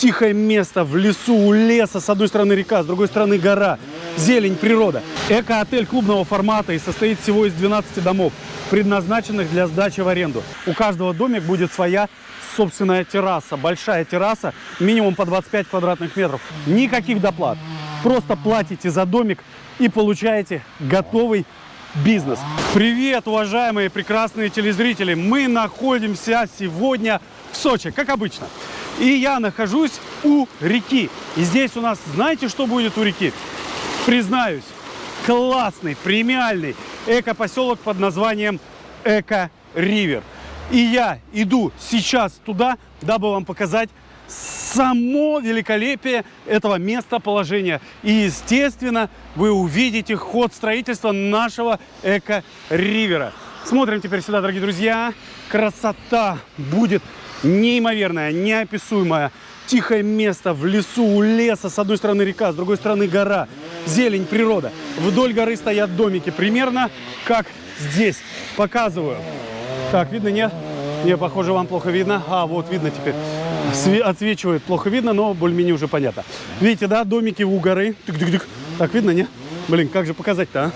Тихое место в лесу, у леса. С одной стороны река, с другой стороны гора. Зелень, природа. Эко-отель клубного формата и состоит всего из 12 домов, предназначенных для сдачи в аренду. У каждого домик будет своя собственная терраса. Большая терраса, минимум по 25 квадратных метров. Никаких доплат. Просто платите за домик и получаете готовый бизнес. Привет, уважаемые прекрасные телезрители! Мы находимся сегодня в Сочи, как обычно. И я нахожусь у реки. И здесь у нас, знаете, что будет у реки? Признаюсь, классный, премиальный эко-поселок под названием Эко-Ривер. И я иду сейчас туда, дабы вам показать само великолепие этого местоположения. И, естественно, вы увидите ход строительства нашего эко-ривера. Смотрим теперь сюда, дорогие друзья. Красота будет неимоверная, неописуемая. Тихое место в лесу, у леса. С одной стороны река, с другой стороны гора. Зелень, природа. Вдоль горы стоят домики. Примерно как здесь. Показываю. Так, видно, нет? Не, похоже, вам плохо видно. А, вот видно теперь. Све отсвечивает, плохо видно, но более-менее уже понятно. Видите, да, домики у горы. Тык -тык -тык. Так, видно, не? Блин, как же показать-то, а?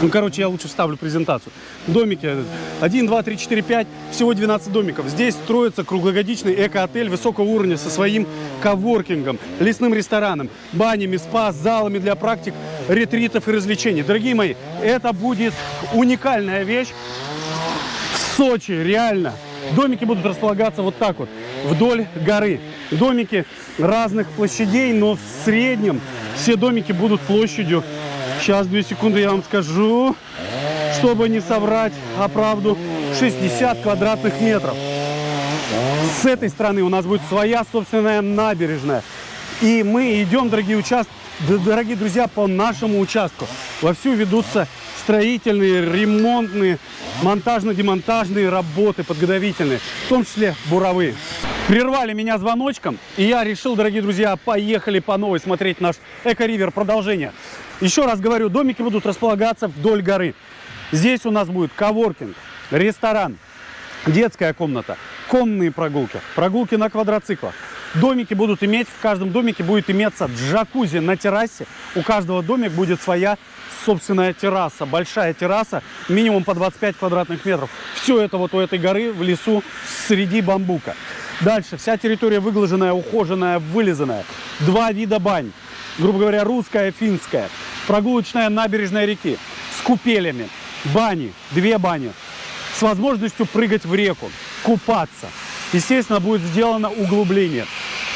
Ну, короче, я лучше вставлю презентацию. Домики 1, 2, 3, 4, 5, всего 12 домиков. Здесь строится круглогодичный эко-отель высокого уровня со своим коворкингом, лесным рестораном, банями, спа, залами для практик, ретритов и развлечений. Дорогие мои, это будет уникальная вещь в Сочи, реально. Домики будут располагаться вот так вот, вдоль горы. Домики разных площадей, но в среднем все домики будут площадью Сейчас, две секунды, я вам скажу, чтобы не соврать, а правду, 60 квадратных метров. С этой стороны у нас будет своя собственная набережная. И мы идем, дорогие участки, дорогие друзья, по нашему участку. Вовсю ведутся строительные, ремонтные, монтажно-демонтажные работы подготовительные, в том числе буровые. Прервали меня звоночком, и я решил, дорогие друзья, поехали по новой смотреть наш Эко-Ривер продолжение. Еще раз говорю, домики будут располагаться вдоль горы. Здесь у нас будет коворкинг, ресторан, детская комната, конные прогулки, прогулки на квадроциклах. Домики будут иметь, в каждом домике будет иметься джакузи на террасе. У каждого домика будет своя собственная терраса, большая терраса, минимум по 25 квадратных метров. Все это вот у этой горы в лесу среди бамбука. Дальше, вся территория выглаженная, ухоженная, вылизанная. Два вида бань, грубо говоря, русская, финская. Прогулочная набережная реки. С купелями, бани, две бани, с возможностью прыгать в реку, купаться. Естественно, будет сделано углубление.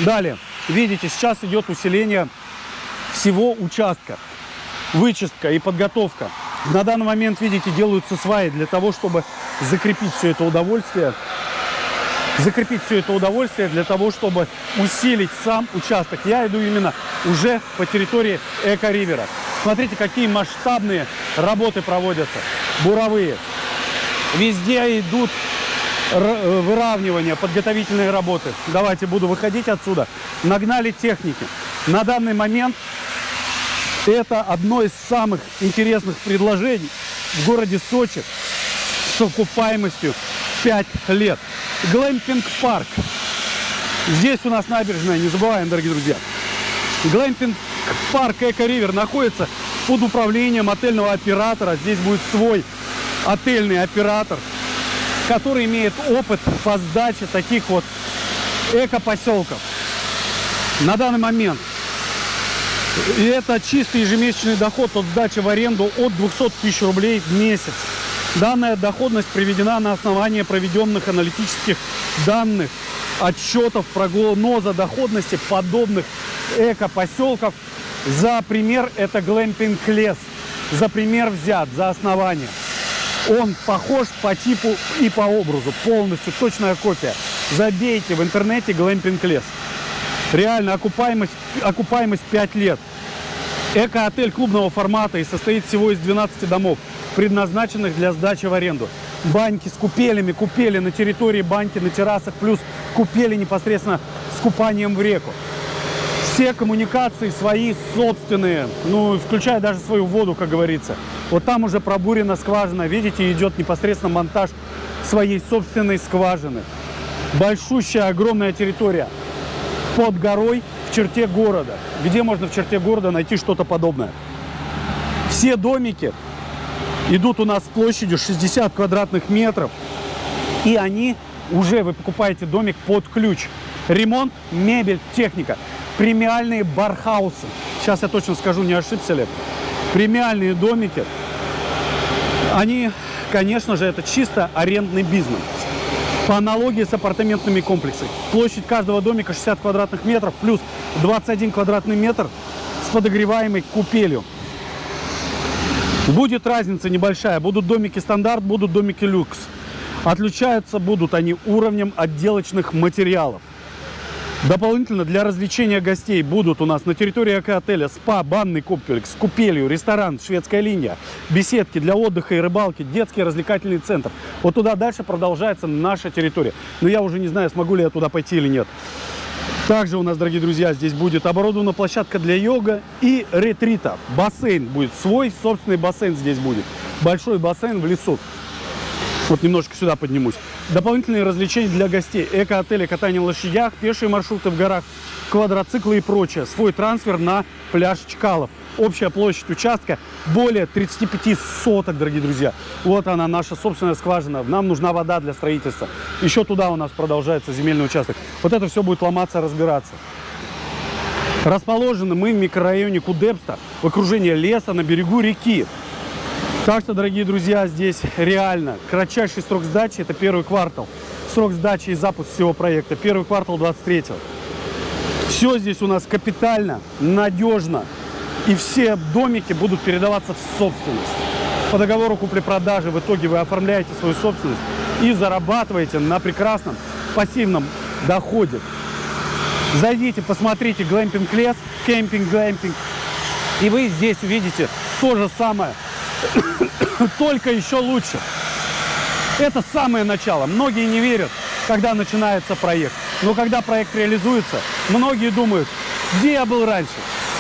Далее, видите, сейчас идет усиление всего участка, вычистка и подготовка. На данный момент, видите, делаются сваи для того, чтобы закрепить все это удовольствие закрепить все это удовольствие для того, чтобы усилить сам участок. Я иду именно уже по территории Эко-Ривера. Смотрите, какие масштабные работы проводятся, буровые. Везде идут э, выравнивания, подготовительные работы. Давайте буду выходить отсюда. Нагнали техники. На данный момент это одно из самых интересных предложений в городе Сочи с окупаемостью 5 лет. Глэмпинг-парк. Здесь у нас набережная, не забываем, дорогие друзья. Глэмпинг-парк Eco River находится под управлением отельного оператора. Здесь будет свой отельный оператор, который имеет опыт по сдаче таких вот эко-поселков. На данный момент и это чистый ежемесячный доход от сдачи в аренду от 200 тысяч рублей в месяц. Данная доходность приведена на основании проведенных аналитических данных, отчетов прогноза доходности подобных эко-поселков. За пример это глэмпинг лес. За пример взят, за основание. Он похож по типу и по образу, полностью точная копия. Забейте в интернете глэмпинг лес. Реально окупаемость, окупаемость 5 лет. Эко-отель клубного формата и состоит всего из 12 домов предназначенных для сдачи в аренду. Баньки с купелями, купели на территории баньки, на террасах, плюс купели непосредственно с купанием в реку. Все коммуникации свои собственные, ну, включая даже свою воду, как говорится. Вот там уже пробурена скважина, видите, идет непосредственно монтаж своей собственной скважины. Большущая, огромная территория. под горой в черте города. Где можно в черте города найти что-то подобное? Все домики идут у нас площадью 60 квадратных метров. И они уже, вы покупаете домик под ключ. Ремонт, мебель, техника. Премиальные бархаусы. Сейчас я точно скажу, не ошибся ли. Премиальные домики. Они, конечно же, это чисто арендный бизнес. По аналогии с апартаментными комплексами. Площадь каждого домика 60 квадратных метров плюс 21 квадратный метр с подогреваемой купелью. Будет разница небольшая. Будут домики стандарт, будут домики люкс. Отличаются будут они уровнем отделочных материалов. Дополнительно для развлечения гостей будут у нас на территории эко-отеля спа, банный комплекс купелью, ресторан, шведская линия, беседки для отдыха и рыбалки, детский развлекательный центр. Вот туда дальше продолжается наша территория. Но я уже не знаю, смогу ли я туда пойти или нет. Также у нас, дорогие друзья, здесь будет оборудована площадка для йога и ретрита. Бассейн будет свой, собственный бассейн здесь будет. Большой бассейн в лесу. Вот немножко сюда поднимусь. Дополнительные развлечения для гостей. Эко-отели, катание на лошадях, пешие маршруты в горах, квадроциклы и прочее. Свой трансфер на пляж Чкалов. Общая площадь участка более 35 соток, дорогие друзья. Вот она, наша собственная скважина. Нам нужна вода для строительства. Еще туда у нас продолжается земельный участок. Вот это все будет ломаться, разбираться. Расположены мы в микрорайоне Кудепста, в окружении леса на берегу реки. Так что, дорогие друзья, здесь реально кратчайший срок сдачи – это первый квартал. Срок сдачи и запуск всего проекта – первый квартал 23-го. Все здесь у нас капитально, надежно. И все домики будут передаваться в собственность. По договору купли-продажи в итоге вы оформляете свою собственность и зарабатываете на прекрасном пассивном доходе. Зайдите, посмотрите глэмпинг лес, кемпинг, глэмпинг. И вы здесь увидите то же самое, только еще лучше. Это самое начало. Многие не верят, когда начинается проект. Но когда проект реализуется, многие думают, где я был раньше.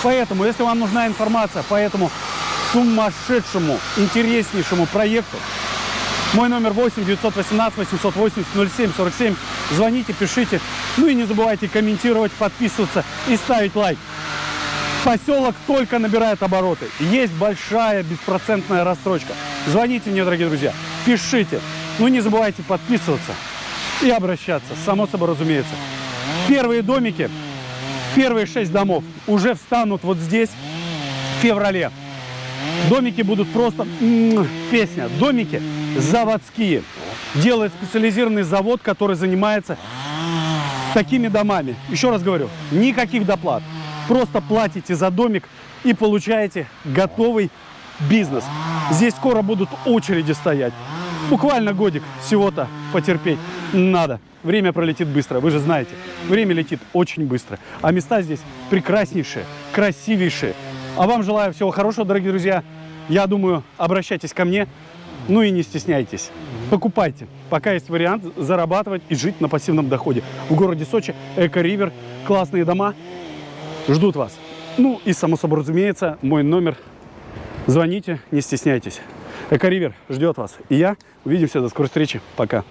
Поэтому, если вам нужна информация по этому сумасшедшему, интереснейшему проекту, мой номер 8 918 880 07 47. Звоните, пишите. Ну и не забывайте комментировать, подписываться и ставить лайк. Поселок только набирает обороты. Есть большая беспроцентная рассрочка. Звоните мне, дорогие друзья, пишите. Ну не забывайте подписываться и обращаться, само собой разумеется. Первые домики, первые шесть домов уже встанут вот здесь в феврале. Домики будут просто песня. Домики заводские. Делает специализированный завод, который занимается такими домами. Еще раз говорю, никаких доплат. Просто платите за домик и получаете готовый бизнес. Здесь скоро будут очереди стоять. Буквально годик всего-то потерпеть надо. Время пролетит быстро, вы же знаете. Время летит очень быстро. А места здесь прекраснейшие, красивейшие. А вам желаю всего хорошего, дорогие друзья. Я думаю, обращайтесь ко мне. Ну и не стесняйтесь. Покупайте, пока есть вариант зарабатывать и жить на пассивном доходе. В городе Сочи Эко-Ривер, классные дома ждут вас. Ну и, само собой разумеется, мой номер. Звоните, не стесняйтесь. Эко-Ривер ждет вас. И я. Увидимся. До скорой встречи. Пока.